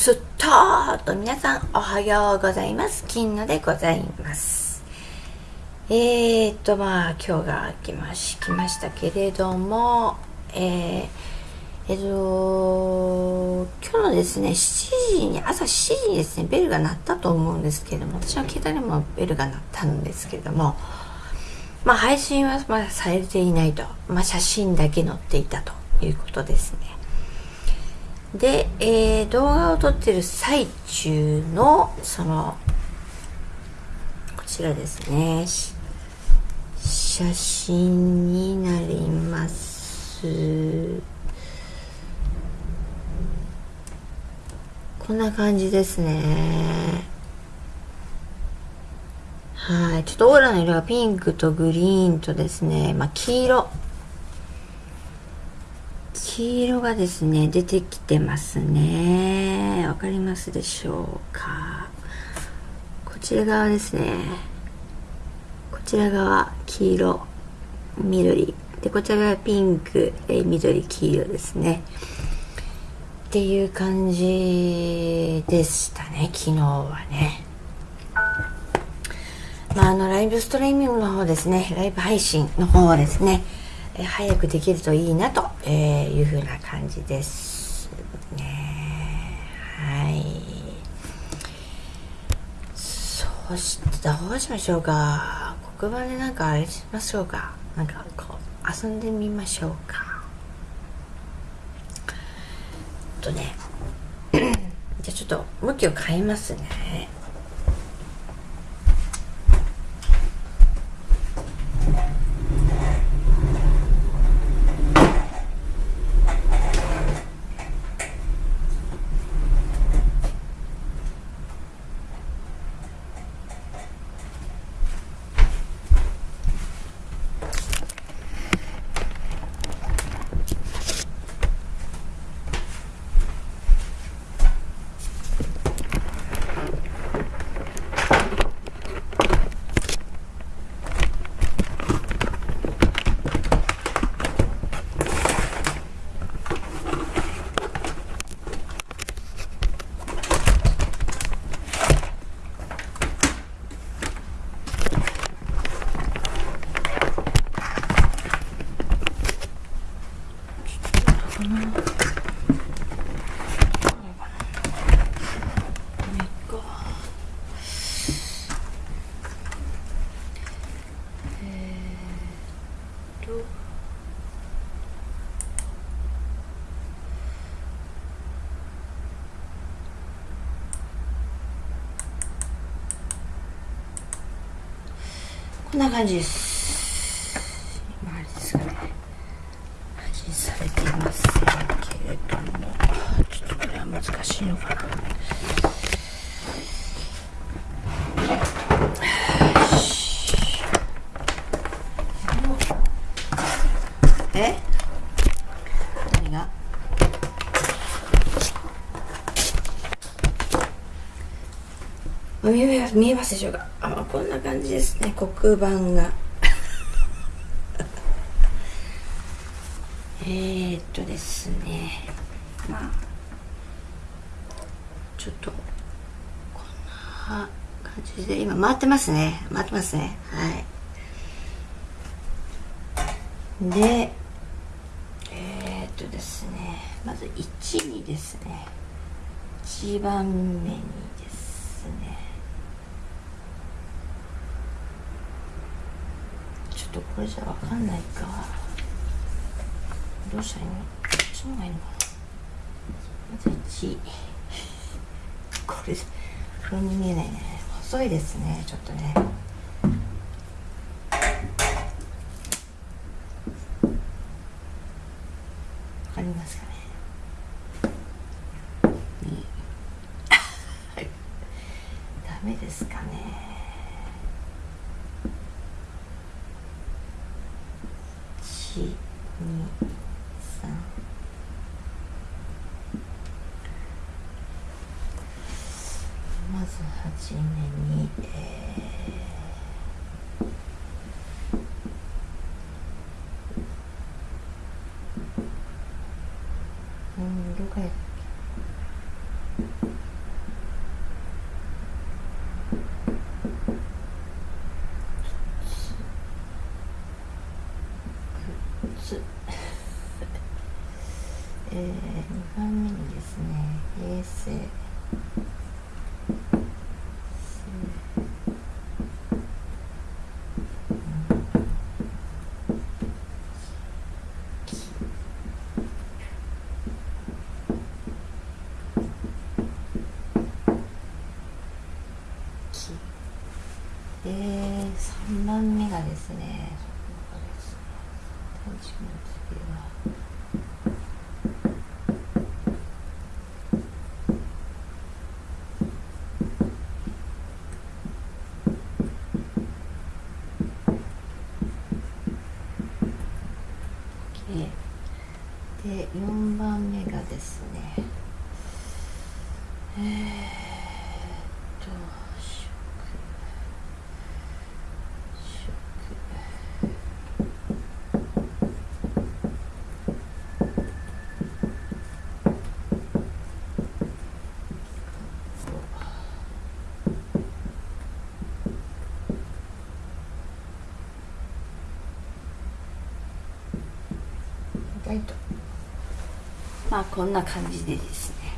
すっとーと皆さんおはようございます。金野でございます。えーとまあ今日が来まし来ましたけれどもえー、えっと今日のですね7時に朝7時にですねベルが鳴ったと思うんですけれども私の携帯にもベルが鳴ったんですけれどもまあ配信はまだされていないと。まあ写真だけ載っていたということですね。で、えー、動画を撮ってる最中のそのこちらですね。写真になります。こんな感じですね。はい。ちょっとオーラの色がピンクとグリーンとですね。まあ黄色。黄色がですね出てきてますね。わかりますでしょうか？こちら側ですね。こちら側黄色緑。でこちら側ピンクえ緑黄色ですね。っていう感じでしたね昨日はね。まあ、あのライブストリーミングの方ですね。ライブ配信の方はですねえ早くできるといいなと、えいうふうな感じです。ねはい。そしてどうしましょうか。黒板でなんかあれしましょうか。なんかこう遊んでみましょうか。とね。じゃあちょっと向きを変えますねこんな感じです今あれですかね配信されていませんけれどもちょっとこれは難しいのかなえ何が見えますでしょうか？こんな感じですね。黒板が。えーっとですね。まあちょっとこんな感じで。今回ってますね。回ってますね。はい。でえー、っとですね。まず1にですね。1番目にですねちょっとこれじゃわかんないか。どうしたらいいの？こっちの方がいいのかな？まず1 これこれに見えないね。細いですねちょっとね。Okay. えー3番目がですねで4番目がですねえーいとまあこんな感じでですね。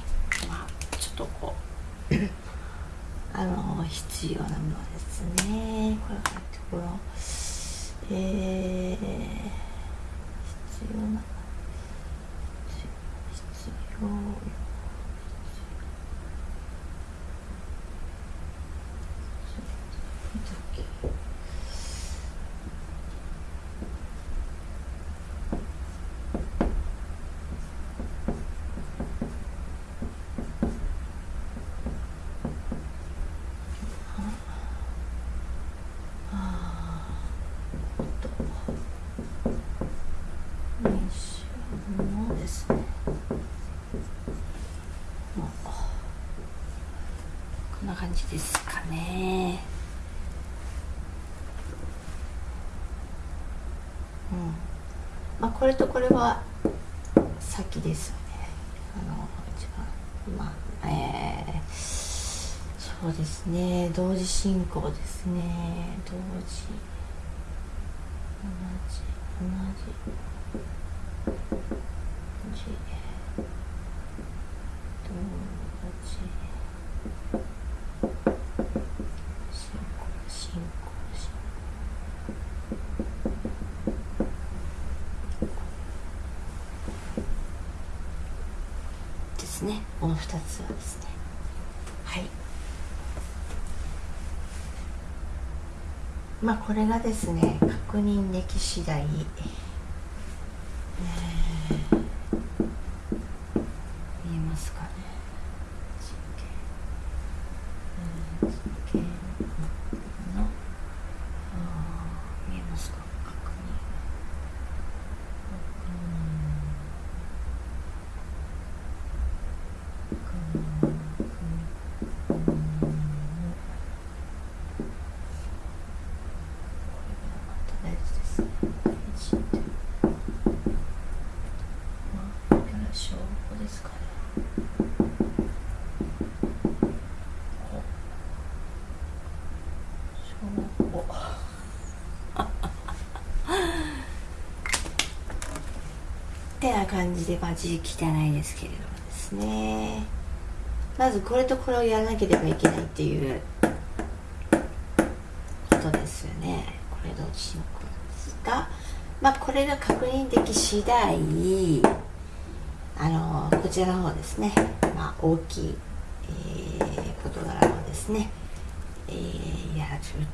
まあちょっとこう あの必要なものですね。これがところえー、必要な必要感じですかね。うん。まあこれとこれは先ですよね。あの一番まあえー、そうですね。同時進行ですね。同時同じ同じねこの2つはですね。はい。まあこれがですね確認でき次第、えー、見えますかねな感じでまあ字汚いですけれどもですね。まずこれとこれをやらなければいけないっていうことですよね。これ同時進行ですがまあこれが確認でき次第あのこちらの方ですね。まあ大きい、えー、事柄をですね、えー、やる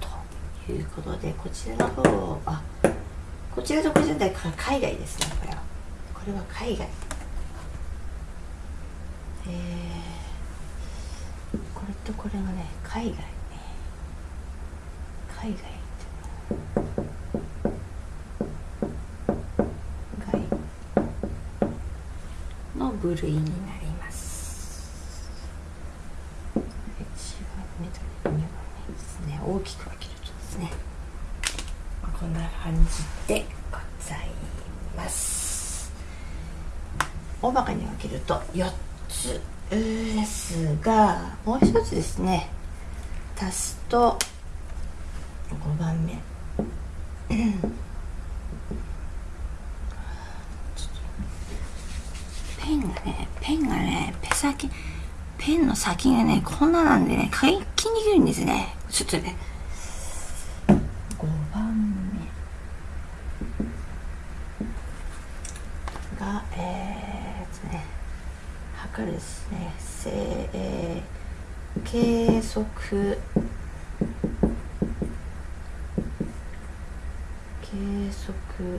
ということでこちらの方あこちらとこちらで海外ですねこれは。れは海外。えー、これとこれがね海外海外の部類になります1番目と2番目ですね大きく分けるとですねこんな感じでございます大まかに分けると4つですがもう一つですね。足すと5番目。ペンがねペンがねペ先ペンの先がねこんななんでね書きにくいんですね。ちょっとねですね。せ、えー、計測。計測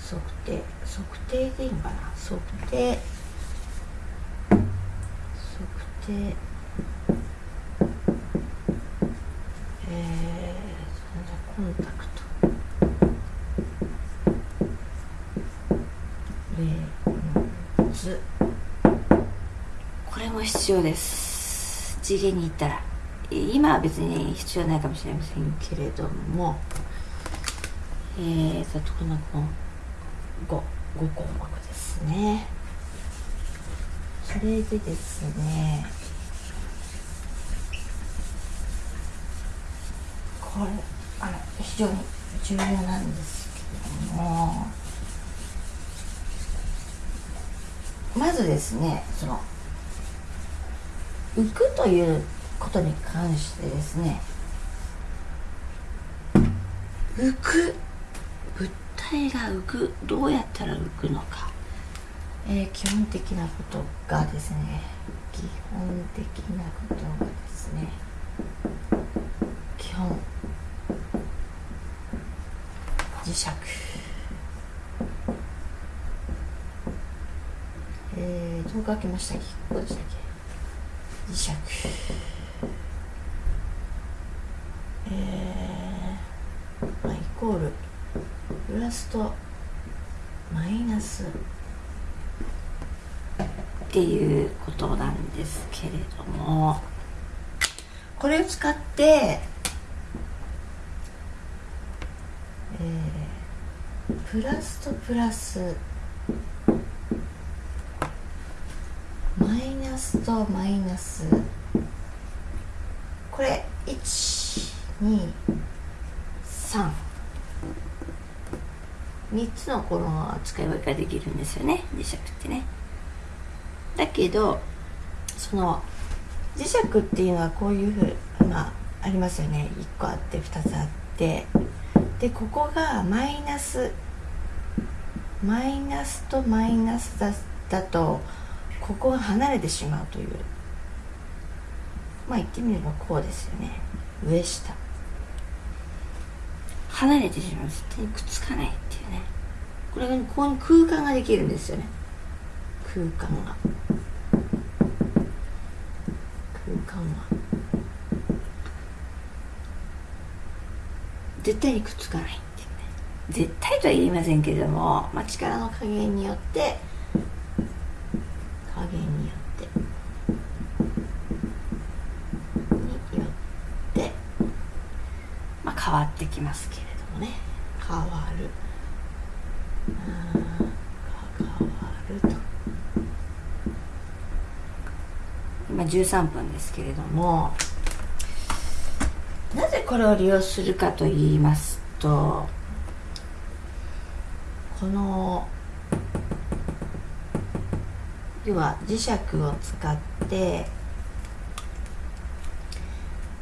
測定。測定でいいかな？測定。測定。必要です。次元に行ったら。今は別に必要ないかもしれませんけれども。えーとこのこの 5, 5項目ですね。それでですね。これあの非常に重要なんですけれども。まずですねその浮くということに関してですね浮く物体が浮くどうやったら浮くのか、えー、基本的なことがですね基本的なことがですね基本磁石。えー、どう書きました。っけここでしたっけ？磁石えー、まあイコールプラスとマイナスっていうことなんですけれどもこれを使ってえー、プラスとプラスマイナスとマイナス。これ123 3つのこの使い分けができるんですよね磁石ってね。だけどその磁石っていうのはこういうふうまあありますよね。1個あって2つあって。でここがマイナスマイナスとマイナスだだとここが離れてしまうという。まあ言ってみればこうですよね。上下。離れてしまう絶対にくっつかないっていうね。これがここに空間ができるんですよね。空間が。空間が。絶対にくっつかないっていうね。絶対とは言いませんけれども、まあ、力の加減によって加減によってによってまあ変わってきますけれどもね。変わる。変わると。今13分ですけれども。なぜこれを利用するかと言いますとこの要は磁石を使って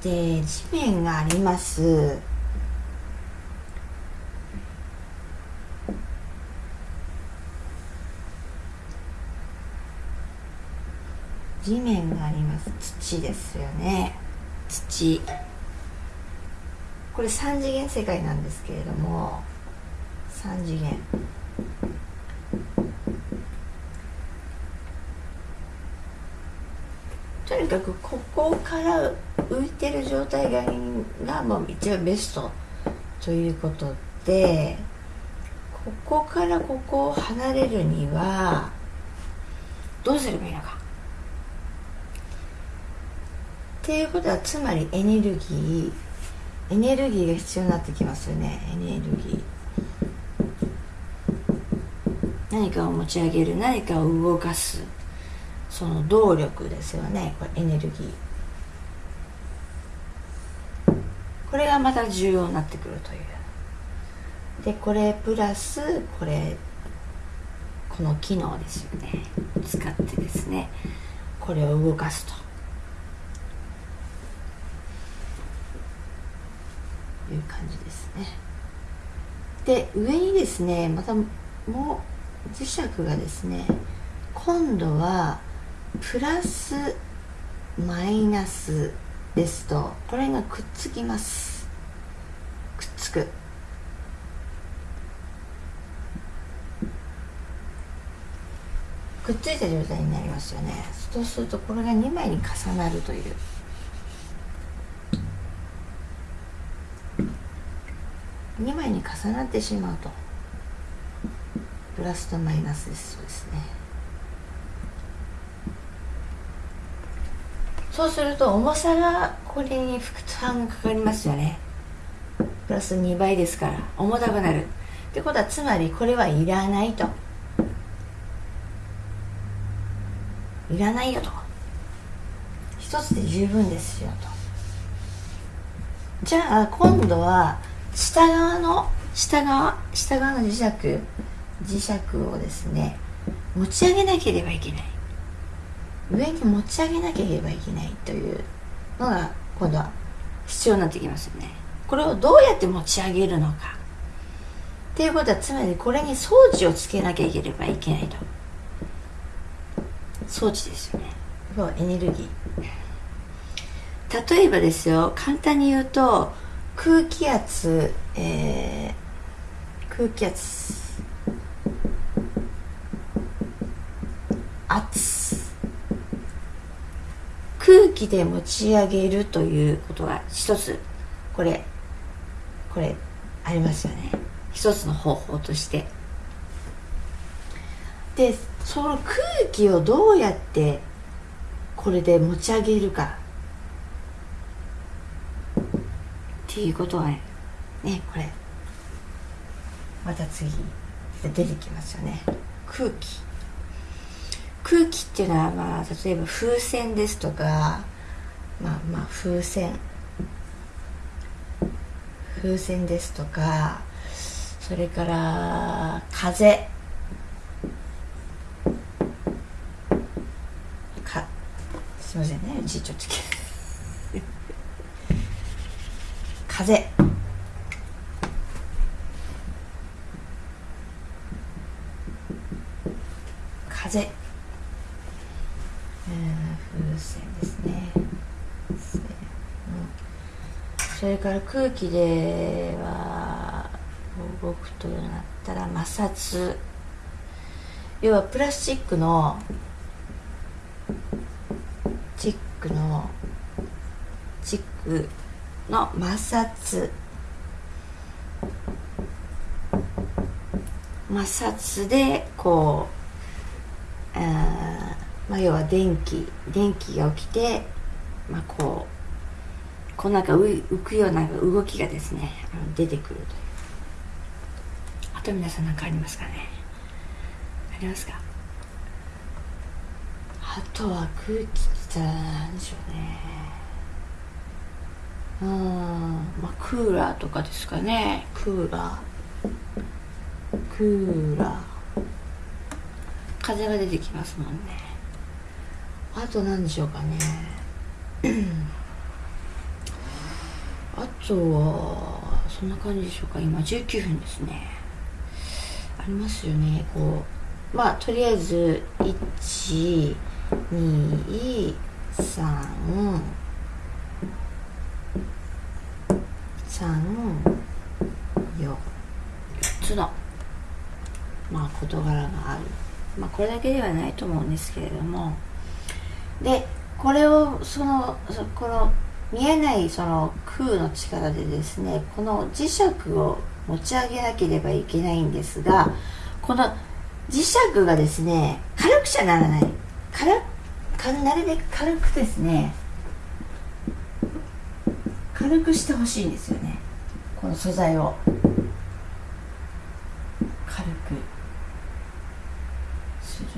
で地面があります地面があります。土ですよね。土。これ3次元世界なんですけれども3次元。とにかくここから浮いてる状態ががもう一番ベストということでここからここを離れるにはどうすればいいのか。っていうことはつまりエネルギーエネルギーが必要になってきますよね。エネルギー。何かを持ち上げる何かを動かす。その動力ですよね。これエネルギー。これがまた重要になってくるという。でこれプラスこれこの機能ですよね。使ってですね。これを動かすという感じですね。で上にですねまたもう磁石がですね今度はプラスマイナスですとこれがくっつきます。くっつく。くっついた状態になりますよね。そうするとこれが2枚に重なるという。2枚に重なってしまうと。プラスとマイナスですそうですね。そうすると重さがこれに負担がかかりますよね。プラス2倍ですから重たくなる。ってことはつまりこれはいらないと。いらないよと。一つで十分ですよと。じゃあ今度は下側の下側下側の磁石磁石をですね持ち上げなければいけない。上に持ち上げなければいけないというのが今度は必要になってきますよね。これをどうやって持ち上げるのか。っていうことはつまりこれに装置をつけなければいけないと。装置ですよね。エネルギー。例えばですよ簡単に言うと空気圧、えー、空気圧圧。空気で持ち上げるということが一つこれこれありますよね。一つの方法として。でその空気をどうやってこれで持ち上げるか。ていうことはねこれまた次出てきますよね。空気。空気っていうのはまあ例えば風船ですとかまあまあ風船。風船ですとかそれから風。かすいませんねうちちょっと風。風、風船ですね、それから空気では動くとなったら摩擦。要はプラスチックのチックのチックの摩擦。摩擦でこう、あまあ、要は電気電気が起きて、まあ、こうこうなんか浮くような動きがですね出てくるという。あと皆さん何かありますかね？ありますか？あとは空気って言ったら何でしょうね。うん。まあクーラーとかですかね。クーラー。クーラー。風が出てきますもんね。あと何でしょうかね。あとはそんな感じでしょうか。今19分ですね。ありますよね。こうまあとりあえず1 2 3 34つの。まあ事柄がある。まあこれだけではないと思うんですけれども。でこれをそのこの見えないその空の力でですねこの磁石を持ち上げなければいけないんですがこの磁石がですね軽くちゃならない。軽なるべく軽くですね軽くしてほしいんですよね。この素材を。軽くする。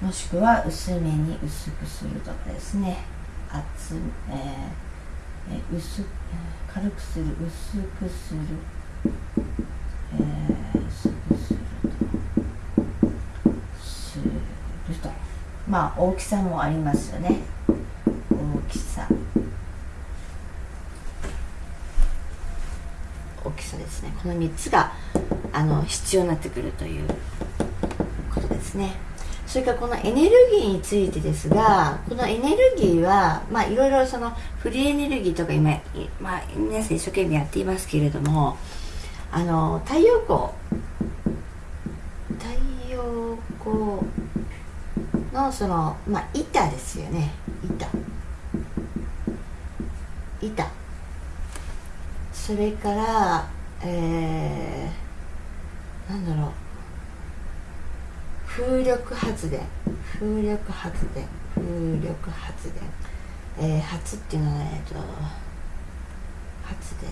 もしくは薄めに薄くするとかですね。厚、えー、薄軽くする薄くする、えー、薄くすると。すると。まあ大きさもありますよね。大きさきさですね。この3つがあの必要になってくるということですね。それからこのエネルギーについてですがこのエネルギーはまあいろいろそのフリーエネルギーとか今、まあ、皆さん一生懸命やっていますけれどもあの太陽光太陽光のそのまあ板ですよね。板。板それからえー、なんだろう。風力発電。風力発電。風力発電。えー、発っていうのはえっと発電。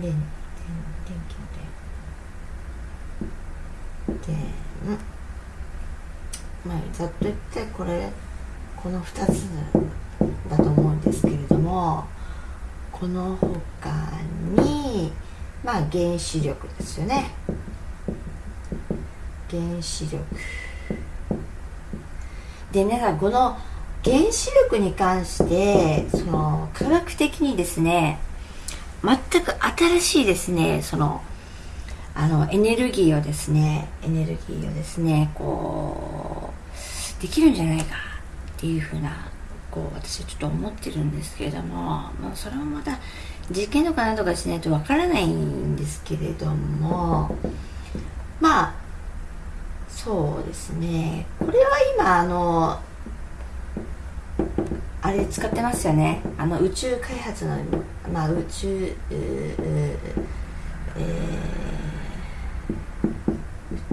電電電気の電。電。まあざっと言ってこれこの2つのだと思うんですけれどもこの他にまあ原子力ですよね。原子力。で皆さんこの原子力に関してその科学的にですね全く新しいですねそのあのエネルギーをですねエネルギーをですねこうできるんじゃないかっていうふうなこう私はちょっと思ってるんですけれども、まあ、それはまた実験とかなんとかしないとわからないんですけれどもまあそうですね。これは今あのあれ使ってますよね。あの宇宙開発の、まあ、宇宙、えー、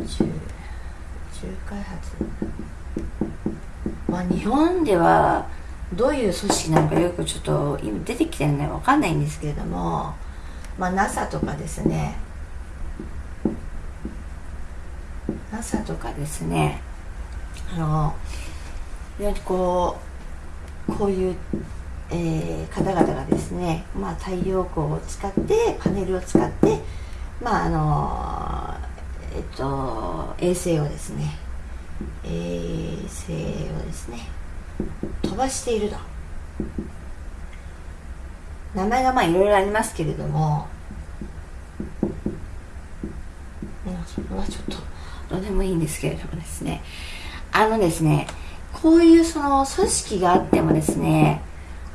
宇宙宇宙開発。まあ日本ではどういう組織なのかよくちょっと今出てきてるのは分かんないんですけれども、まあ、NASA とかですね。NASA とかですね。あのこうこういう、えー、方々がですね、まあ、太陽光を使ってパネルを使ってまああのえっと衛星をですね。衛星をですね。飛ばしていると。名前がまあいろいろありますけれども。それはちょっとどうでもいいんですけれどもですね。あのですねこういうその組織があってもですね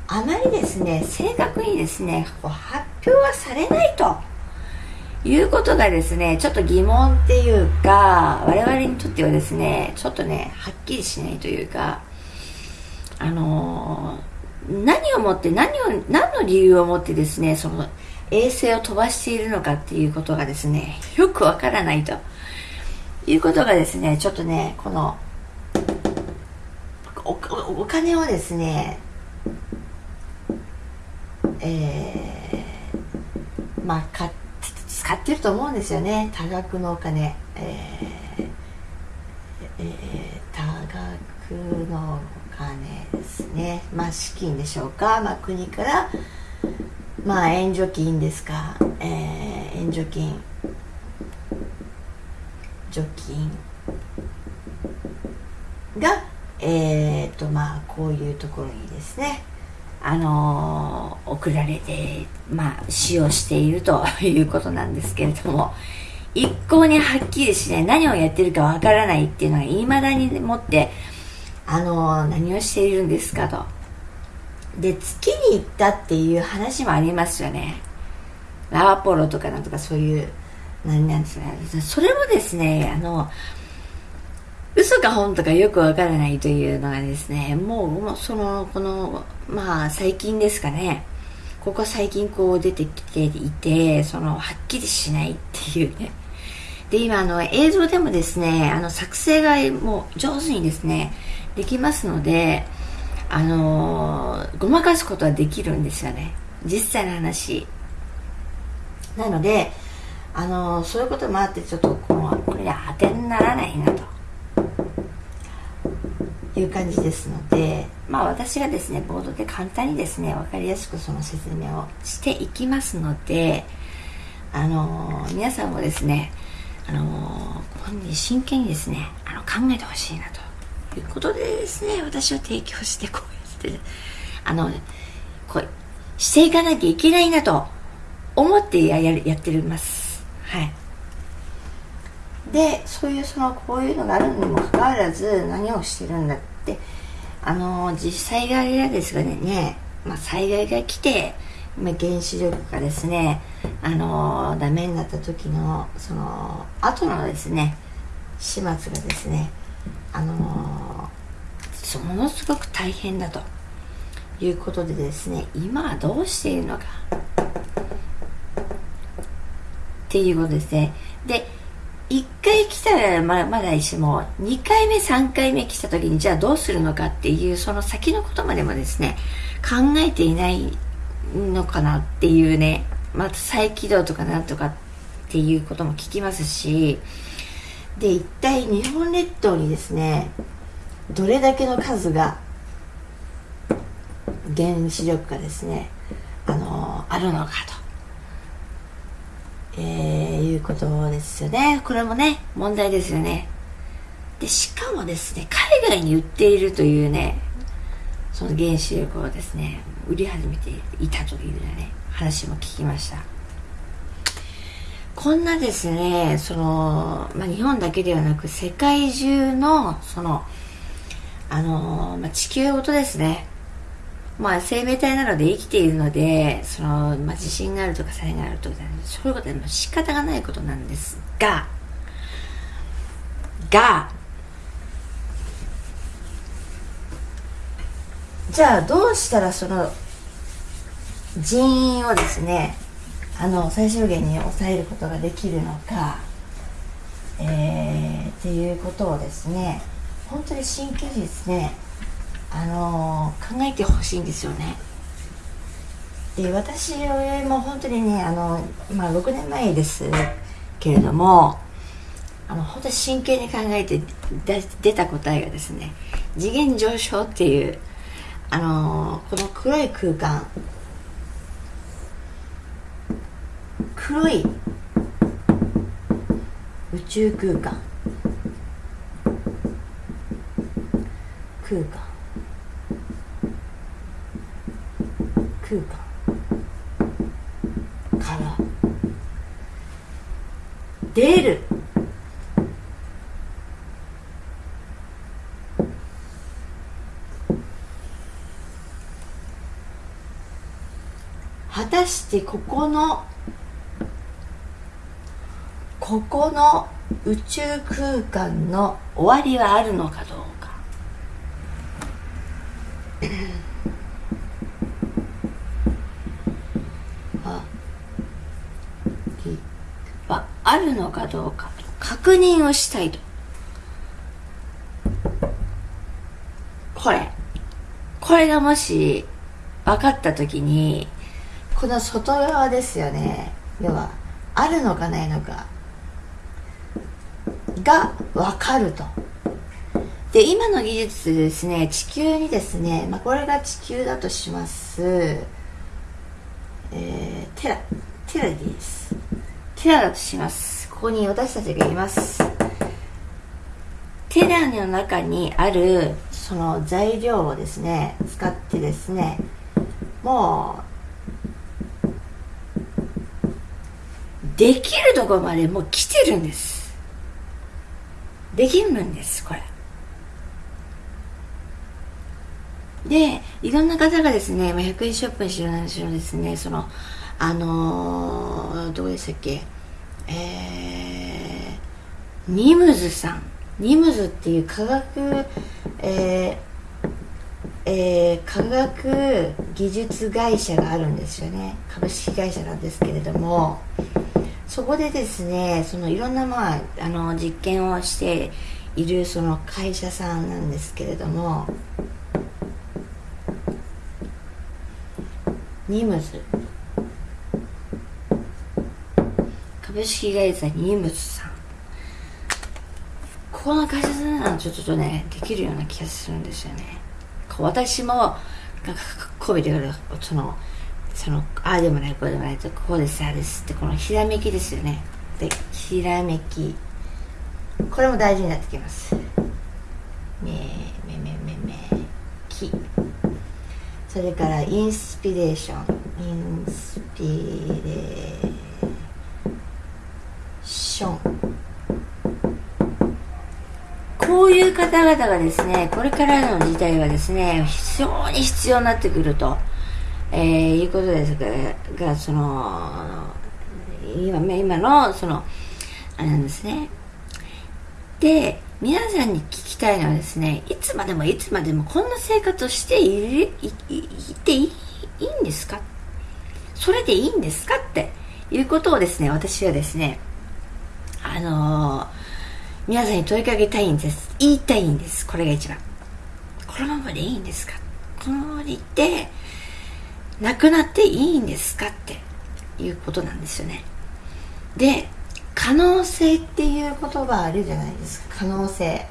あまりですね正確にですね発表はされないと。いうことがですねちょっと疑問っていうか我々にとってはですねちょっとねはっきりしないというか。あのー、何をもって何を何の理由をもってですねその衛星を飛ばしているのかっていうことがですねよくわからないと。いうことがですねちょっとねこのおお金をですねえー、まあ買使ってると思うんですよね。多額のお金。えー、えー、多額の金ですね。まあ資金でしょうか、まあ、国からまあ援助金ですか、えー、援助金。除菌がえー、とまあこういうところにですね。あのー、送られてまあ使用していると いうことなんですけれども。一向にはっきりしない何をやってるかわからないっていうのがいまだにもってあの、何をしているんですかと。で月に行ったっていう話もありますよね。ラーポロとかなんとかそういう何なんですかね。それもですねあの嘘か本とかよくわからないというのがですねもうもうそのこのまあ最近ですかね。ここ最近こう出てきていてそのはっきりしないっていうね。で今あの映像でもですねあの作成がもう上手にですねできますのであのごまかすことはできるんですよね。実際の話。なのであのそういうこともあってちょっとこのこれ当てにならないなと。いう感じですのでまあ私がですねボードで簡単にですね分かりやすくその説明をしていきますのであの皆さんもですねあの本人真剣にですねあの考えてほしいなということでですね私を提供してこうやってあのこうしていかなきゃいけないなと思ってやややってます。はい。でそういうそのこういうのがあるにもかかわらず何をしてるんだってあの実際があれなんですがね。ね、まあ、災害が来て原子力がですねあのダメになった時のその後のですね始末がですねあのものすごく大変だと。いうことでですね今はどうしているのか。っていうことですね。で1回来たらままだいいしも2回目3回目来た時にじゃあどうするのかっていうその先のことまでもですね考えていないのかなっていうねまた再起動とかなんとかっていうことも聞きますしで一体日本列島にですねどれだけの数が原子力がですねあのあるのかとえー、いうことですよね。これもね、問題ですよね。で、しかもですね、海外に売っているというね、その原子力をですね、売り始めていたというね、話も聞きました。こんなですね、その、まあ、日本だけではなく世界中の、その、あの、まあ、地球ごとですね、まあ、生命体なので生きているので、その、まあ、地震があるとか災害があるとか、そういうことは仕方がないことなんですが、が、じゃあどうしたらその人員をですね、あの、最小限に抑えることができるのか、えー、っていうことをですね、本当に真剣にですね、あの考えてほしいんですよね。で私も本当にねあの、まあ、6年前ですけれどもあの本当に真剣に考えて出た答えがですね次元上昇っていうあのこの黒い空間黒い宇宙空間。空間。空間。から出る。果たしてここのここの宇宙空間の終わりはあるのかどうか。あるのかどうか。確認をしたいと。これ。これがもし分かった時にこの外側ですよね。要はあるのかないのか。が分かると。で今の技術でですね地球にですね、まあ、これが地球だとします。えー、テラテラです。テラだとします。ここに私たちがいます。テラの中にあるその材料をですね使ってですねもうできるところまでもう来てるんです。できるんですこれ。でいろんな方がですね、100円ショップにしろなんしろですねそのあのー、どうでしたっけ？えー、ニムズさん。ニムズっていう科学、えーえー、科学技術会社があるんですよね。株式会社なんですけれども。そこでですねそのいろんな、まあ、あの実験をしているその会社さんなんですけれどもニムズ。株式会社ニームズさん。ここの会社さんならちょっとねできるような気がするんですよね。私もなんかこう見てくるそのそのああでもないこうでもないとこうですああですってこのひらめきですよね。でひらめき。これも大事になってきます。めめめめめきそれからインスピレーション。インスピレーション。こういう方々がですねこれからの時代はですね非常に必要になってくると、えー、いうことですががその今今のそのあれなんですね。で皆さんに聞きたいのはですねいつまでもいつまでもこんな生活をしているいていいいいんですか？それでいいんですかっていうことをですね私はですねあのー、皆さんに問いかけたいんです。言いたいんです。これが一番。このままでいいんですか？このままでいって亡くなっていいんですかっていうことなんですよね。で可能性っていう言葉あるじゃないですか。可能性。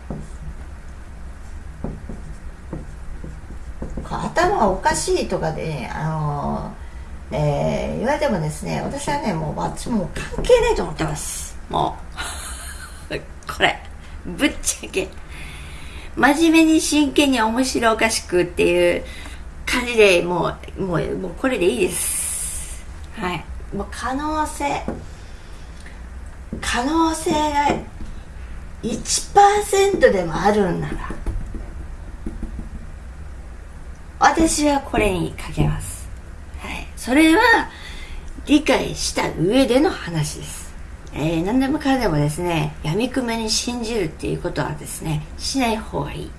頭おかしいとかで、ね、あのえー、言われてもですね私はねもう私も関係ないと思ってます。もう。これ。ぶっちゃけ。真面目に真剣に面白おかしくっていう感じでもうもうもうこれでいいです。はい。もう可能性可能性が1%でもあるんなら私はこれにかけます、はい、それは理解した上での話です、えー、何でもかんでもですねやみくめに信じるっていうことはですねしない方がいい。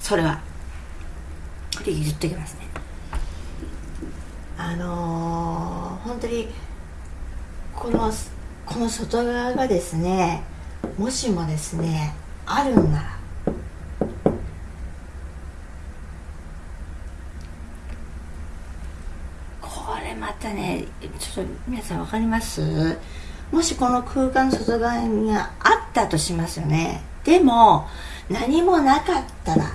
それはこれ言っときますね。あのー、本当にこのこの外側がですねもしもですねあるんならこれまたねちょっと皆さん分かります？もしこの空間の外側にあったとしますよね。でも何もなかったら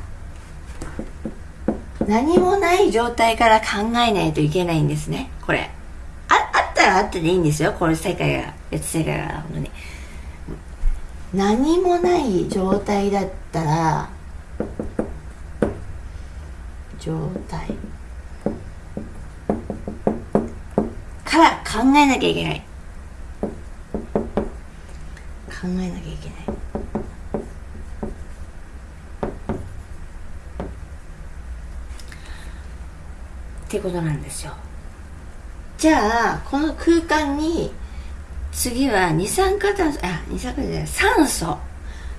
何もない状態から考えないといけないんですね。これ。ああったらあってでいいんですよ。この世界が別世界が本当に。何もない状態だったら状態。から考えなきゃいけない。考えなきゃいけない。ってことなんですよ。じゃあこの空間に次は二酸化炭素あ二酸化炭素じゃない酸素。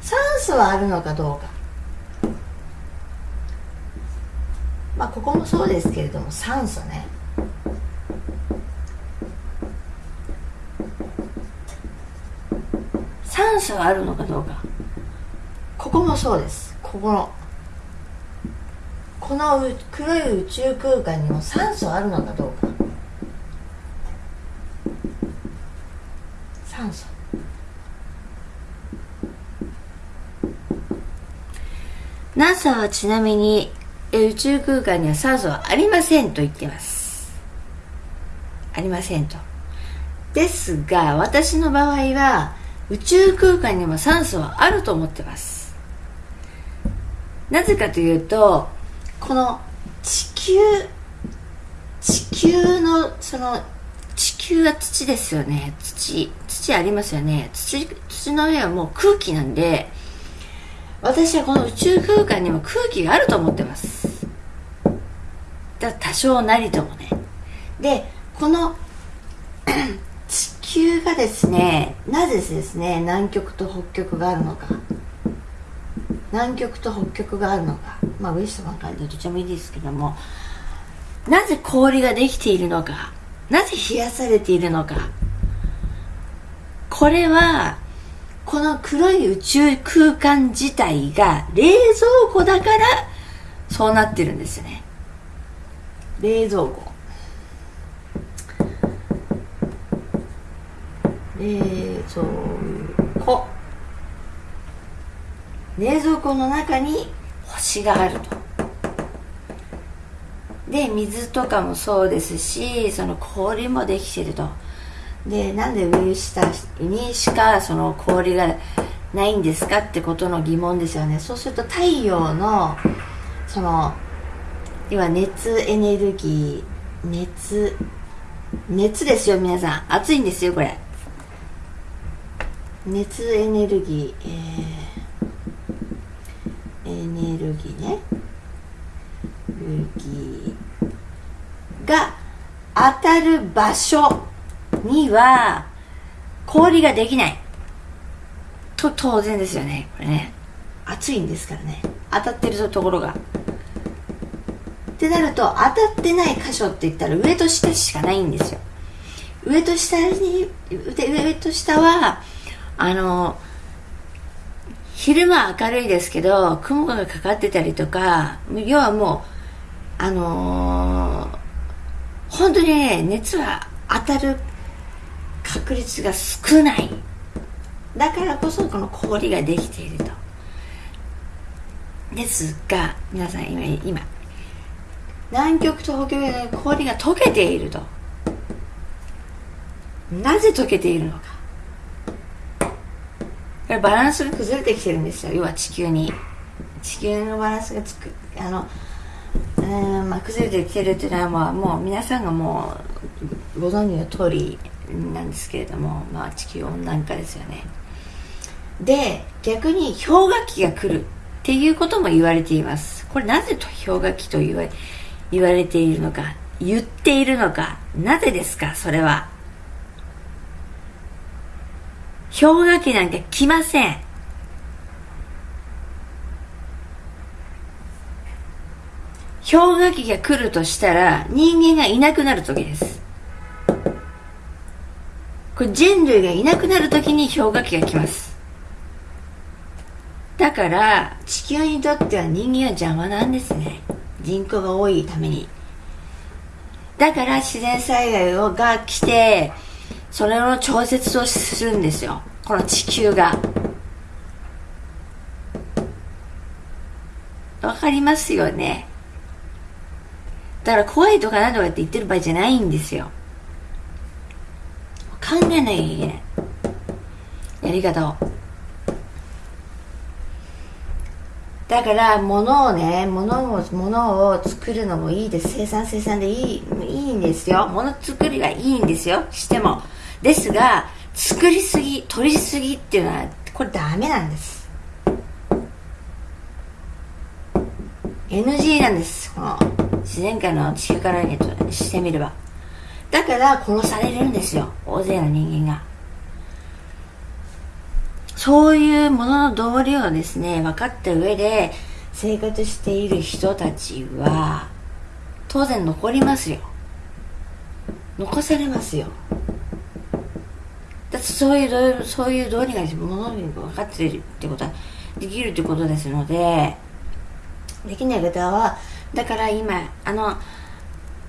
酸素はあるのかどうか。まあここもそうですけれども酸素ね。酸素はあるのかどうか。ここもそうです。ここのこの黒い宇宙空間にも酸素あるのかどうか。NASA はちなみに宇宙空間には酸素はありませんと言ってます。ありませんと。ですが私の場合は宇宙空間にも酸素はあると思ってます。なぜかというとこの地球地球のその地球は土ですよね。土土ありますよね。土土の上はもう空気なんで私はこの宇宙空間にも空気があると思ってます。だから多少なりともね。でこの 地球がですねなぜですね南極と北極があるのか。南極と北極があるのか。まあウエストバンカーでどっちもいいですけども。なぜ氷ができているのか。なぜ冷やされているのか。これはこの黒い宇宙空間自体が冷蔵庫だからそうなってるんですね。冷蔵庫。冷蔵庫。冷蔵庫の中に星があると。で水とかもそうですしその氷もできてると。でなんで上下にしかその氷がないんですかってことの疑問ですよね。そうすると太陽のその要は熱エネルギー熱熱ですよ皆さん。暑いんですよこれ。熱エネルギー、えーネルギーね。エネルギーが当たる場所には氷ができない。と当然ですよねこれね。暑いんですからね。当たってるところが。ってなると当たってない箇所って言ったら上と下しかないんですよ。上と下に上と下はあの昼間明るいですけど雲がかかってたりとか要はもうあのー、本当にね熱は当たる確率が少ない。だからこそこの氷ができていると。ですが皆さん今今南極と北極で氷が溶けていると。なぜ溶けているのか。バランスが崩れてきてるんですよ。要は地球に。地球のバランスがつく。あのうんまあ、崩れてきてるっていうのは、もう皆さんがもうご存知の通りなんですけれども、まあ、地球温暖化ですよね。で逆に氷河期が来るっていうことも言われています。これなぜと氷河期と言わ言われているのか言っているのかなぜですか？それは。氷河期なんか来ません。氷河期が来るとしたら人間がいなくなる時です。これ人類がいなくなる時に氷河期が来ます。だから地球にとっては人間は邪魔なんですね。人口が多いために。だから自然災害が来てそれの調節をするんですよ。この地球が。わかりますよね？だから怖いとか何とかって言ってる場合じゃないんですよ。考えなきゃいけないやり方を。だから物をね物を物を作るのもいいです。生産生産でいいいいんですよ。物作りはいいんですよ。しても。ですが作りすぎ取りすぎっていうのはこれダメなんです。NG なんです。この自然界の地球からにしてみれば。だから殺されるんですよ。大勢の人間が。そういうものの道理をですね分かった上で生活している人たちは当然残りますよ。残されますよ。だってそういうそういう道理がものに分かっているってことはできるってことですのでできない方はだから今あの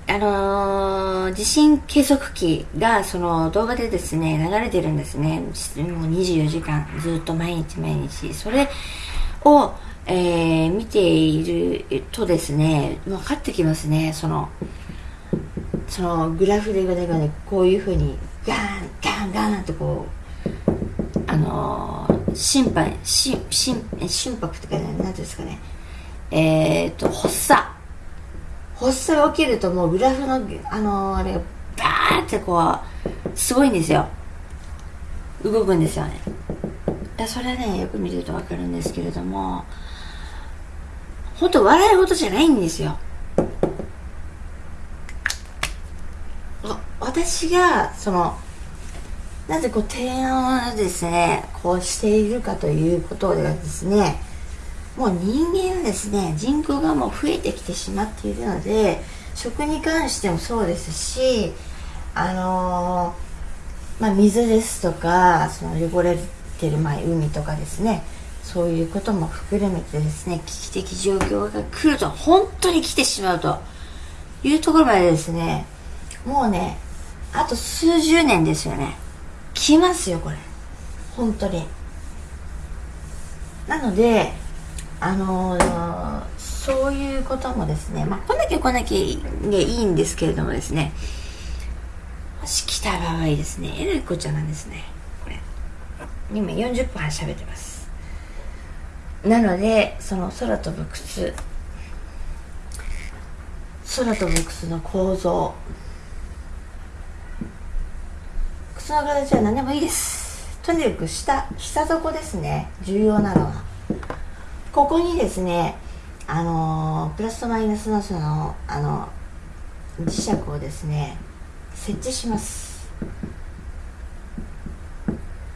あのー、地震計測器がその動画でですね流れてるんですね。もう24時間ずっと毎日毎日。それを、えー、見ているとですね分かってきますね。そのそのグラフでねこういうふうにガーンガーンガーンってこうあのー、心配心心心拍とか何ていうんですかね。えっ、ー、と発作。発作が起きるともうグラフのあのー、あれがバーってこうすごいんですよ。動くんですよね。それねよく見ると分かるんですけれども本当笑い事じゃないんですよ。私がそのなぜこう提案をですねこうしているかということでですねもう人間はですね人口がもう増えてきてしまっているので食に関してもそうですしあのー、まあ、水ですとかその汚れてる前海とかですねそういうことも含めてですね危機的状況が来ると本当に来てしまうというところまでですねもうねあと数十年ですよね来ますよこれ。本当に。なのであのー、そういうこともですね、まあ、来なきゃ来なきゃいいんですけれどもですね、もし来た場合ですね、えらいこっちゃなんですね、これ。今40分喋ってます。なので、その空飛ぶ靴、空飛ぶ靴の構造、靴の形は何でもいいです。とにかく下、下底ですね、重要なのは。ここにですねあのプラスとマイナスのそのあの磁石をですね設置します。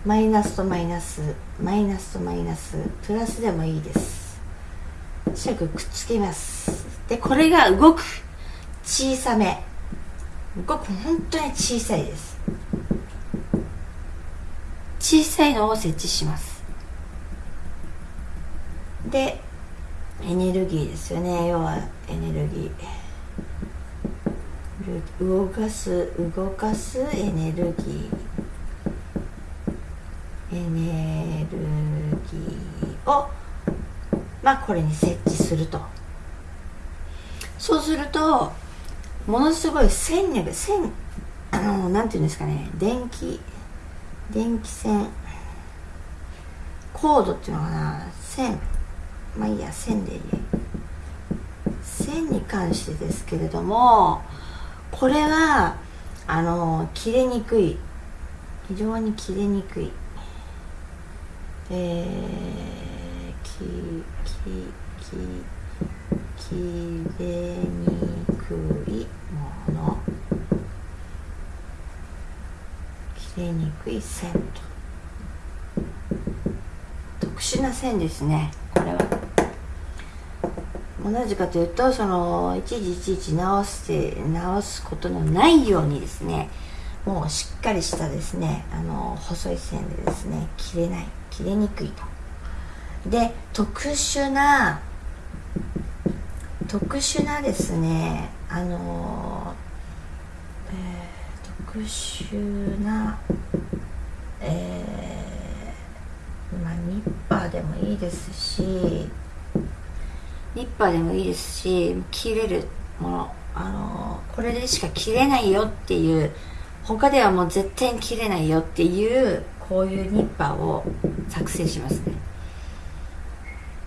マイナスとマイナスマイナスとマイナスプラスでもいいです。磁石くっつけます。でこれが動く小さめ。動く本当に小さいです。小さいのを設置します。でエネルギーですよね。要はエネルギー。動かす動かすエネルギー。エネルギーをまあこれに設置すると。そうするとものすごい線力線あのなんていうんですかね。電気電気線。コードっていうのかな。線。まあいいや線でいい。線に関してですけれどもこれはあの切れにくい。非常に切れにくい。えー、ききき切れにくいもの。切れにくい線と。特殊な線ですねこれは。同じかというとそのいちいちいちいち直して直すことのないようにですねもうしっかりしたですねあの細い線でですね切れない切れにくいと。で特殊な特殊なですねあの、えー、特殊なえー、まあニッパーでもいいですしニッパーでもいいですし切れるものあのこれでしか切れないよっていう他ではもう絶対に切れないよっていうこういうニッパーを作成しますね。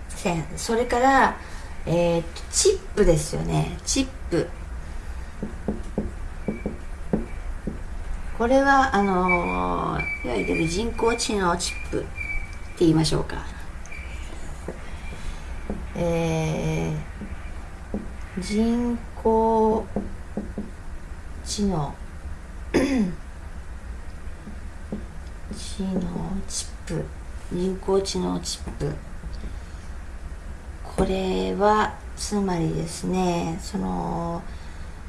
線それからえー、チップですよね。チップ。これはあのいわゆる人工知能チップって言いましょうか。えー、人工知能。知能チップ。人工知能チップ。これはつまりですねその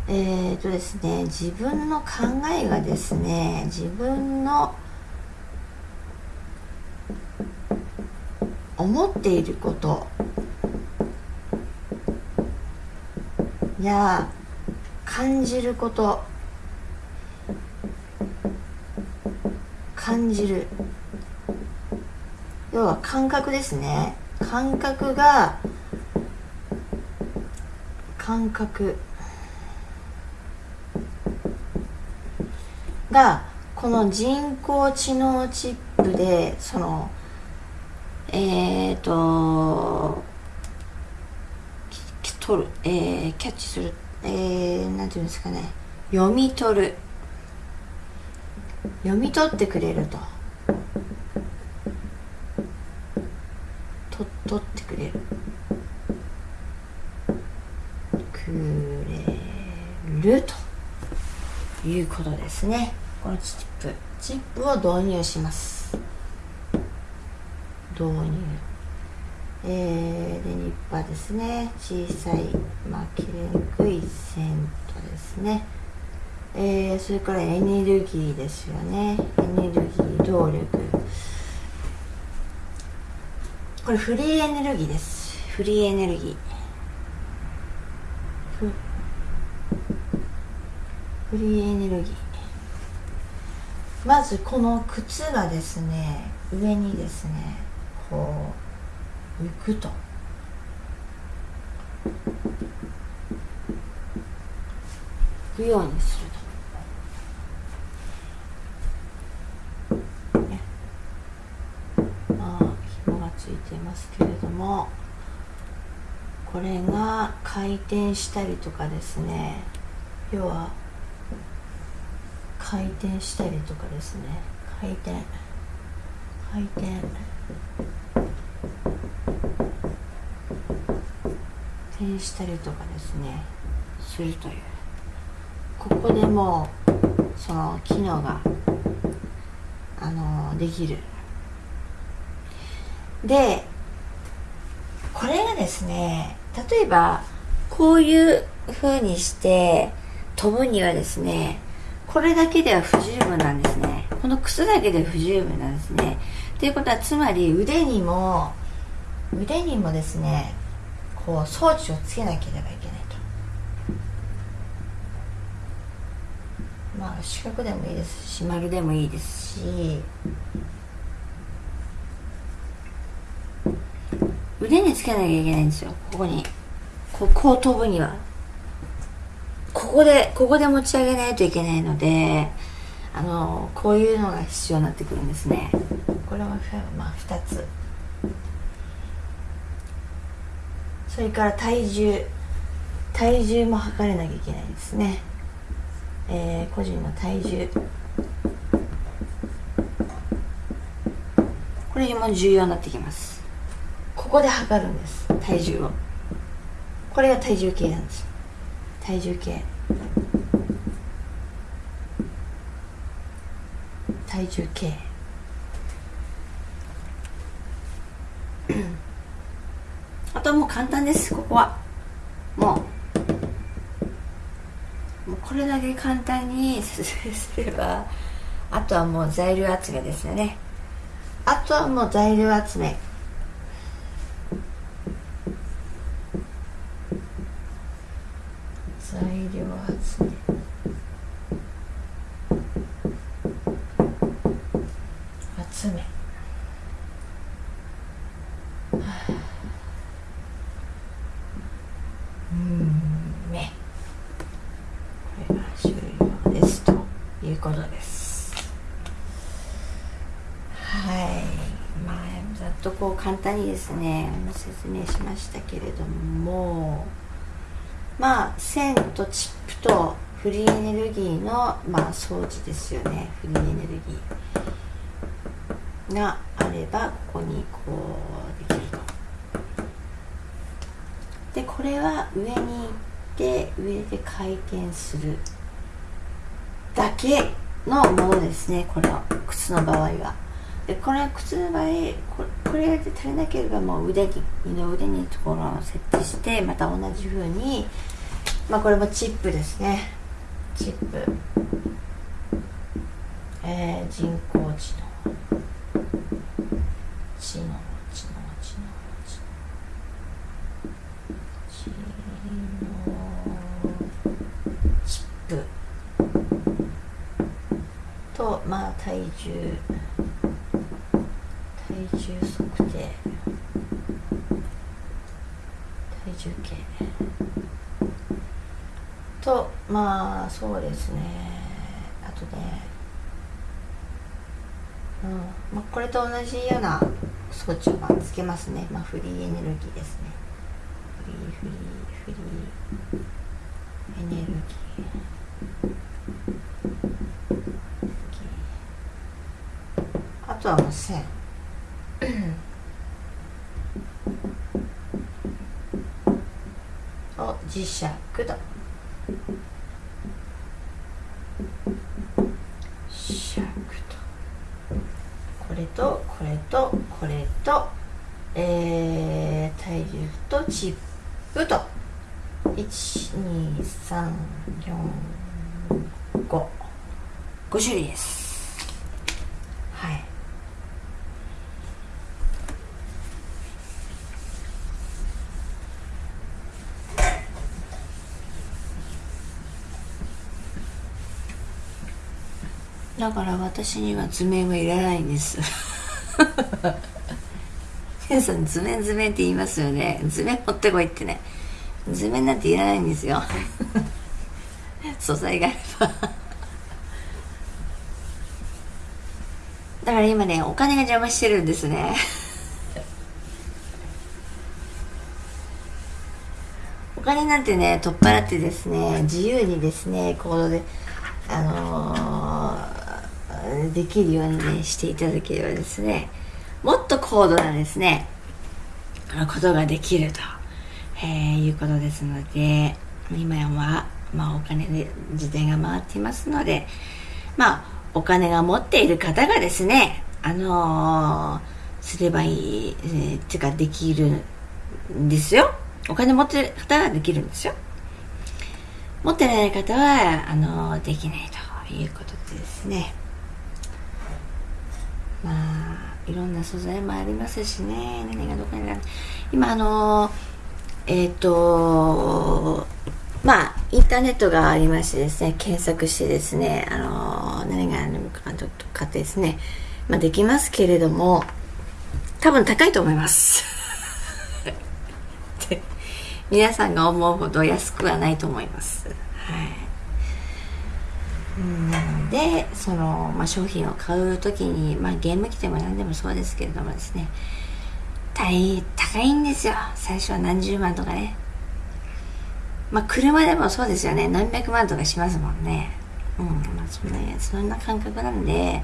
えーとですね自分の考えがですね自分の思っていること。や感じること。感じる。要は感覚ですね。感覚が感覚。がこの人工知能チップでそのえっ、ー、と取る、えー、キャッチする、えー、なんていうんですかね。読み取る。読み取ってくれると。と取ってくれる。くれると。いうことですね。このチップ。チップを導入します。導入。えー、でニッパーですね。小さい、まあ、切れにくい線とですね、えー、それからエネルギーですよね。エネルギー動力。これフリーエネルギーです。フリーエネルギー。フリーエネルギー。まずこの靴がですね上にですねこうくと。浮くようにすると、ね、まあ紐がついていますけれどもこれが回転したりとかですね。要は回転したりとかですね。回転。回転。変したりとかですねするという。ここでもうその機能があのできる。でこれがですね例えばこういう風にして飛ぶにはですねこれだけでは不十分なんですね。この靴だけで不十分なんですね。ということはつまり腕にも腕にもですねこう装置をつけなければいけないと。まあ四角でもいいですし丸でもいいですし。腕につけなきゃいけないんですよ。ここに。ここう飛ぶには。ここでここで持ち上げないといけないのであのこういうのが必要になってくるんですね。これはまあ2つ。それから体重体重も測れなきゃいけないですね、えー、個人の体重。これも重要になってきます。ここで測るんです。体重を。これが体重計なんです。体重計。体重計。あとはもう簡単ですここは。もう。もうこれだけ簡単に説明すればあとはもう材料集めですよね。あとはもう材料集め材料集め集めうんねこれが終了ですということですはいまあざっとこう簡単にですね説明しましたけれどもまあ線とチップとフリーエネルギーの、まあ、装置ですよね。フリーエネルギーがあればここにこうできると。でこれは上に行って上で回転するだけのものですねこれは靴の場合は。でこれ靴の場合これこれで足りなければもう腕に二の腕にところを設置してまた同じ風にまあこれもチップですね。チップ。えー、人工知能知能知能知能知能チップとまあ体重体重測定体重計とまあそうですね。あとねうん。まあこれと同じような装置をまあつけますね。まあフリーエネルギーですね。フリーフリーフリー。エネルギー。あとはもう線。を磁石とシャクとこれとこれとこれとえー、体重とチップと。12345 5種類です。はい。だから私には図面はいらないんです 皆さん図面図面って言いますよね。図面持ってこいってね。図面なんていらないんですよ。素材があれば。だから今ねお金が邪魔してるんですね。お金なんてね取っ払ってですね自由にですね行動であのー、できるようにねしていただければですねもっと高度なですねことができると、えー、いうことですので今は、まあ、お金で時代が回っていますのでまあお金が持っている方がですねあのー、すればいい、えー、っていうかできるんですよ。お金持ってる方はできるんですよ。持ってない方はあのできないということでですね。まあいろんな素材もありますしね。何がどこにある。今あのえっ、ー、とまあインターネットがありましてですね検索してですねあの何があるのかとかってですねまあできますけれども多分高いと思います。皆さんが思うほど安くはないと思います。はい、でその、まあ、商品を買う時に、まあ、ゲーム機でも何でもそうですけれどもですね。大高いんですよ。最初は何十万とかね。まあ車でもそうですよね。何百万とかしますもんね。うん。まあそんなそんな感覚なんで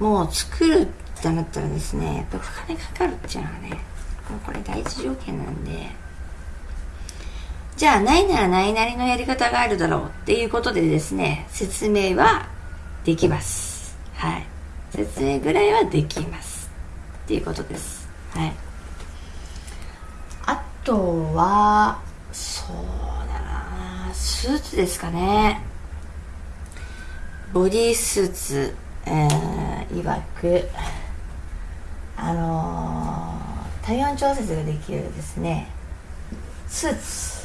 もう作るってなったらですねやっぱお金かかるっていうのはねもうこれ第一条件なんで。じゃあないならないなりのやり方があるだろうっていうことでですね、説明はできます。はい。説明ぐらいはできます。っていうことです。はい。あとは、そうだなスーツですかね。ボディースーツ、えー、いわく、あのー、体温調節ができるですね、スーツ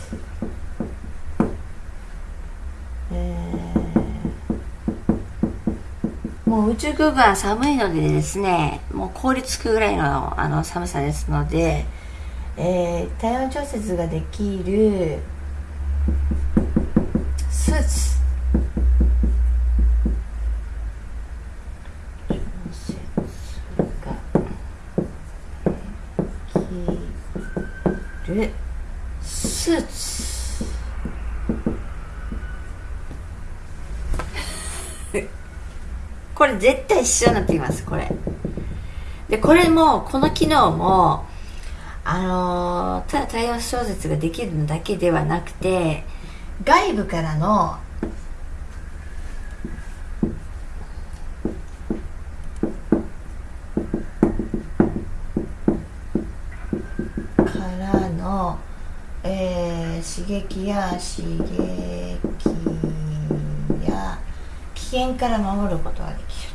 もう宇宙空間は寒いのでですね、もう凍りつくぐらいのあの寒さですので、えー、体温調節ができるスーツ。るスーツ。これ絶対必要になってきますこれ。でこれもこの機能もあのー、ただ対応小説ができるだけではなくて外部からのからの、えー、刺激や刺激や危険から守ることができる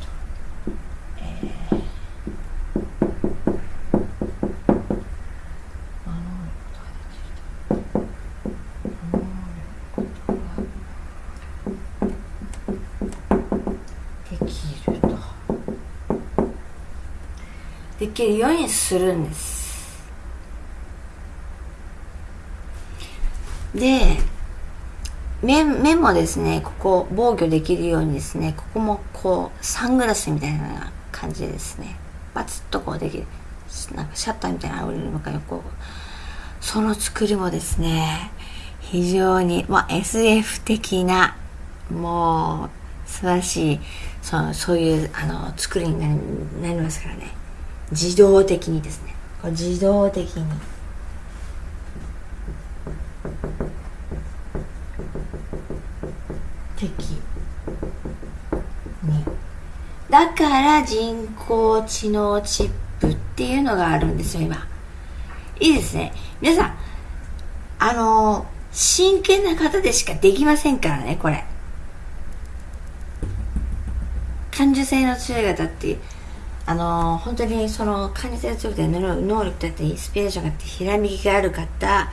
できるようにするんです。で目目もですねここ防御できるようにですねここもこうサングラスみたいな感じでですね。バツッとこうできる。なんかシャッターみたいなのれるのかよこうその作りもですね非常に、まあ、SF 的なもう素晴らしいそのそういうあの作りになりますからね。自動的にですね。これ自動的に的にだから人工知能チップっていうのがあるんですよ今。いいですね。皆さんあの真剣な方でしかできませんからねこれ。感受性の強い方ってあの本当にその感受性が強くて能力だってインスピレーションがあってひらめきがある方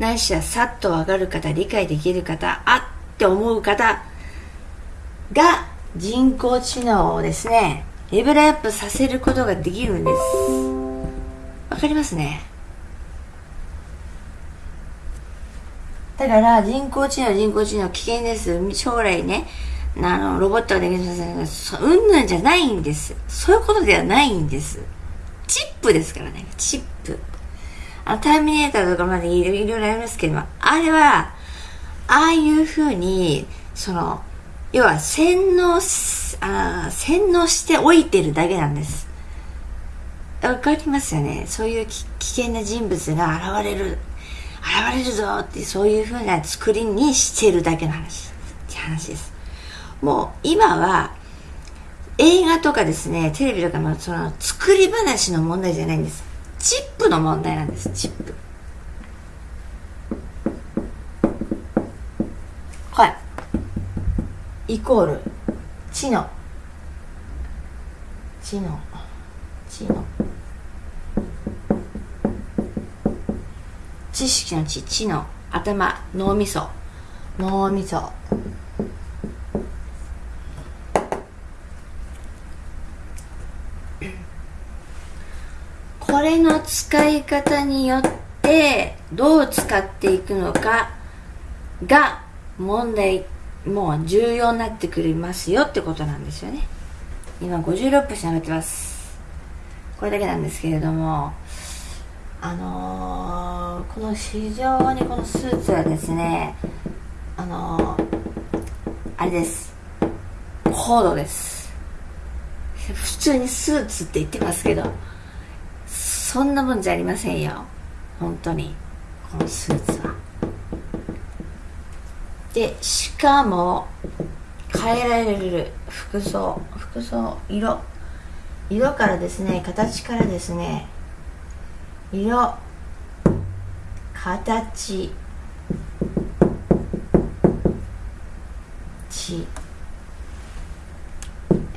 ないしはさっと分かる方理解できる方あって思う方が人工知能をですねレベルアップさせることができるんですわかりますね？だから人工知能人工知能危険です将来ねあの、ロボットができるうんぬんじゃないんです。そういうことではないんです。チップですからね、チップ。あの、ターミネーターとかまでいろいろありますけども、あれは、ああいうふうに、その、要は洗脳あ、洗脳しておいてるだけなんです。わかりますよね。そういう危険な人物が現れる。現れるぞってそういうふうな作りにしてるだけの話って話ですもう今は映画とかですねテレビとかのその作り話の問題じゃないんですチップの問題なんですチップはいイコール知の知の知の知識の知知の頭脳みそ。脳みそ。これの使い方によってどう使っていくのかが問題。もう重要になってくりますよってことなんですよね。今56分喋ってます。これだけなんですけれどもあのー、この非常にこのスーツはですねあのー、あれです。コードです。普通にスーツって言ってますけどそんなもんじゃありませんよ。本当に。このスーツは。でしかも変えられる服装。服装色。色からですね形からですね。色。形。地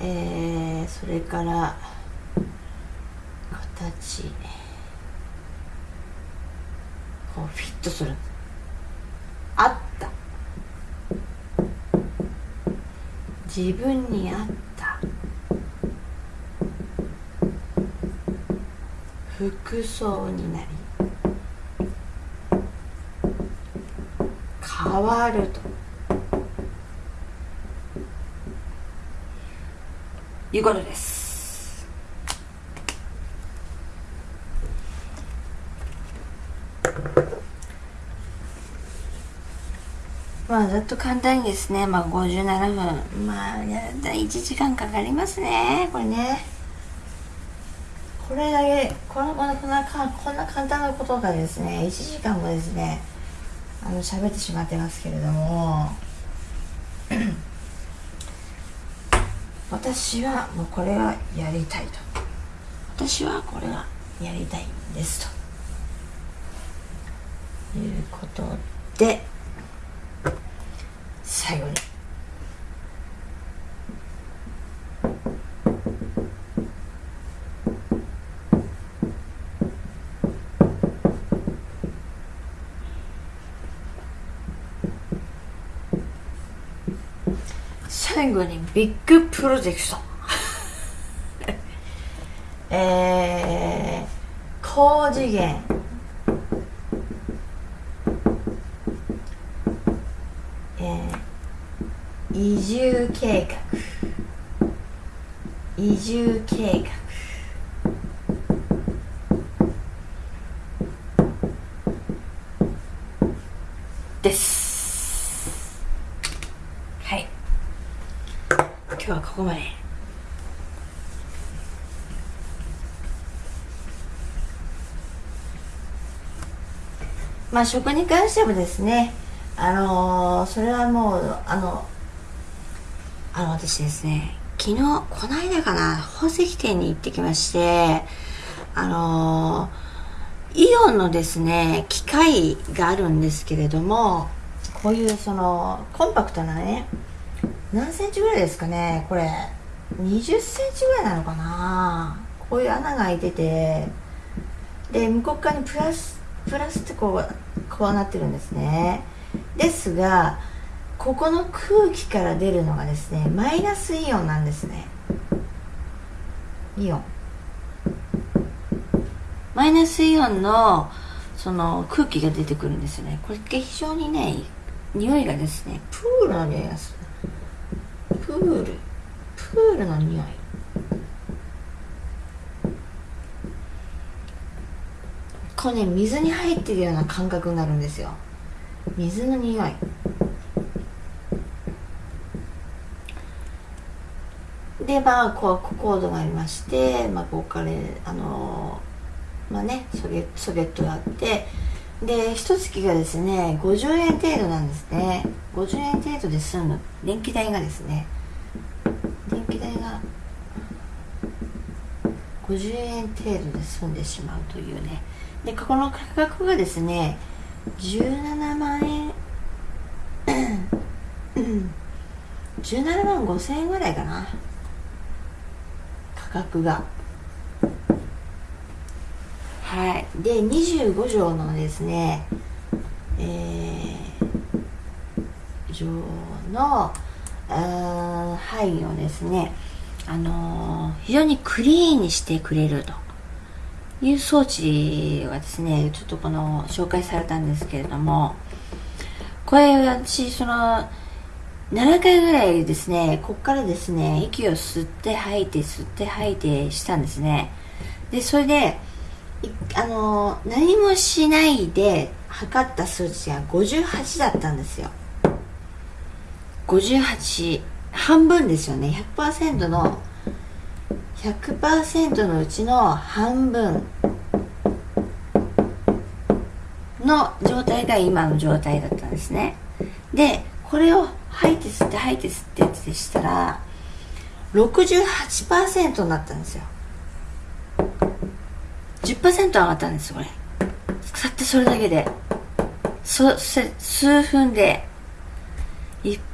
えー、それから形。こうフィットする。あった。自分に合った。服装になり変わると。いうことです。まあざっと簡単にですねまあ57分。まあやだ1時間かかりますねこれね。これだけこのこんなこんなこんな簡単なことがですね1時間もですねあの喋ってしまってますけれども。私はもうこれがやりたいと。私はこれがやりたいんですと。いうことで最後に最後にビッグプロジェクトえー、高次元えー、移住計画移住計画です日はここまで。まあ食に関してもですねあのー、それはもうあのあの私ですね昨日この間かな宝石店に行ってきましてあのー、イオンのですね機械があるんですけれどもこういうそのコンパクトなね何センチぐらいですかね？これ。20センチぐらいなのかな？こういう穴が開いてて。で向こう側にプラスプラスってこうこうなってるんですね。ですがここの空気から出るのがですねマイナスイオンなんですね。イオン。マイナスイオンのその空気が出てくるんですよね。これって非常にね匂いがですねプールの匂いがする。プール。プールの匂い。これね水に入ってるような感覚になるんですよ。水の匂い。でまあこうコードがありまして、まあ、ここからあのまあねソゲソゲットがあってで一月がですね50円程度なんですね。50円程度で済む。電気代がですね電気代が50円程度で済んでしまうというね。でここの価格がですね17万円17万5千円ぐらいかな。価格が。はい。で25畳のですねえー、畳の範囲をですねあのー、非常にクリーンにしてくれるという装置がですねちょっとこの紹介されたんですけれどもこれ私その7回ぐらいですねこっからですね息を吸って吐いて吸って吐いてしたんですね。でそれであの何もしないで測った数値が58だったんですよ。58半分ですよね。100%の100%のうちの半分の状態が今の状態だったんですね。でこれを吐いて吸って吐いて吸ってってしたら68%になったんですよ。10%上がったんですこれ。たってそれだけで。そ数分で。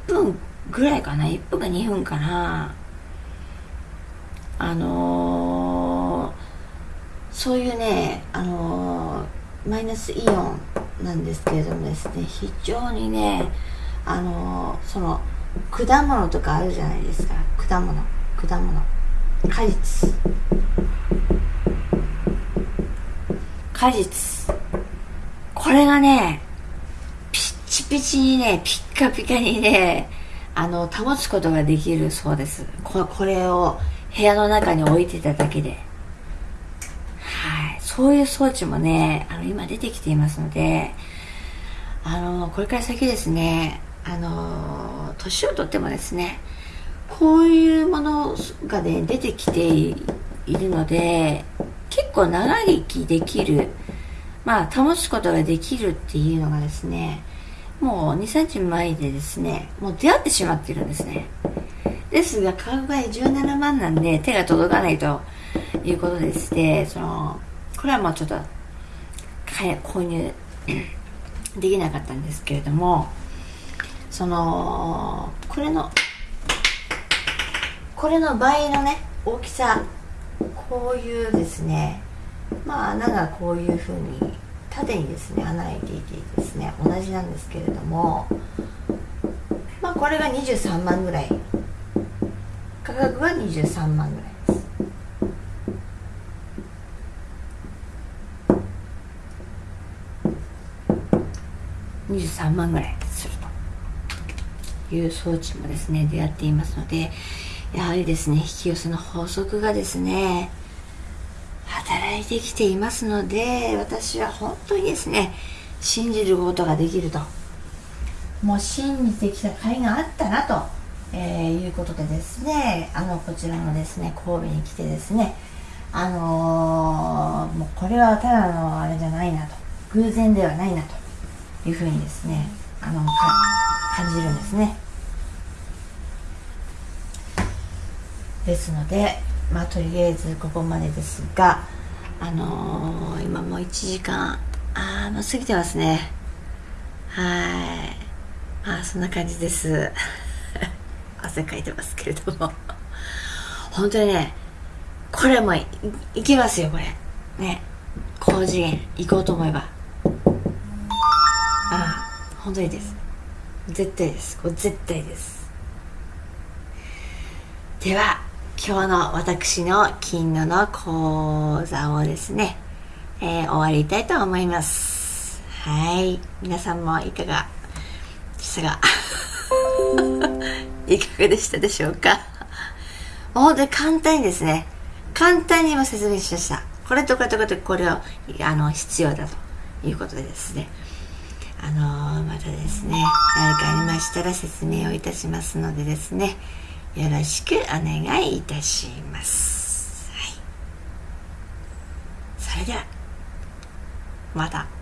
分ぐらいかな。1分か2分かな。あのー、そういうねあのー、マイナスイオンなんですけれどもですね非常にねあのー、その果物とかあるじゃないですか。果物果物。果実。果実。これがねチピチにねピッカピカにねあの保つことができるそうです。ここれを部屋の中に置いてただけで。はい。そういう装置もねあの今出てきていますのであのこれから先ですねあの年をとってもですねこういうものがね出てきているので結構長生きできるまあ保つことができるっていうのがですねもう2、3日前でですね、もう出会ってしまってるんですね。ですが、買う場合17万なんで手が届かないということでして、その、これはもうちょっと、購入 できなかったんですけれども、その、これの、これの倍のね、大きさ、こういうですね、まあ穴がこういうふうに縦にですね穴開いていてですね同じなんですけれどもまあこれが23万ぐらい。価格は23万ぐらいです。23万ぐらいするという装置もですね出会っていますのでやはりですね引き寄せの法則がですねいてきていますので私は本当にですね信じることができると。もう信じてきた甲斐があったなと、えー、いうことでですねあのこちらのですね神戸に来てですねあのー、もうこれはただのあれじゃないなと偶然ではないなというふうにですねあの感じるんですね。ですのでまあとりあえずここまでですがあのー、今もう1時間。ああもう過ぎてますね。はい。まあそんな感じです。汗かいてますけれども。本当にねこれもいいけますよこれ。ね。高次元行こうと思えば。ああ本当にです。絶対です。これ絶対です。では今日の私の金のの講座をですね、えー、終わりたいと思います。はい。皆さんもいかがでしたかいかがでしたでしょうか？本当に簡単にですね、簡単に今説明しました。これとこれとこれとこれをあの必要だということでですね。あのー、またですね、何かありましたら説明をいたしますのでですね、よろしくお願いいたします。はい。それでは、また。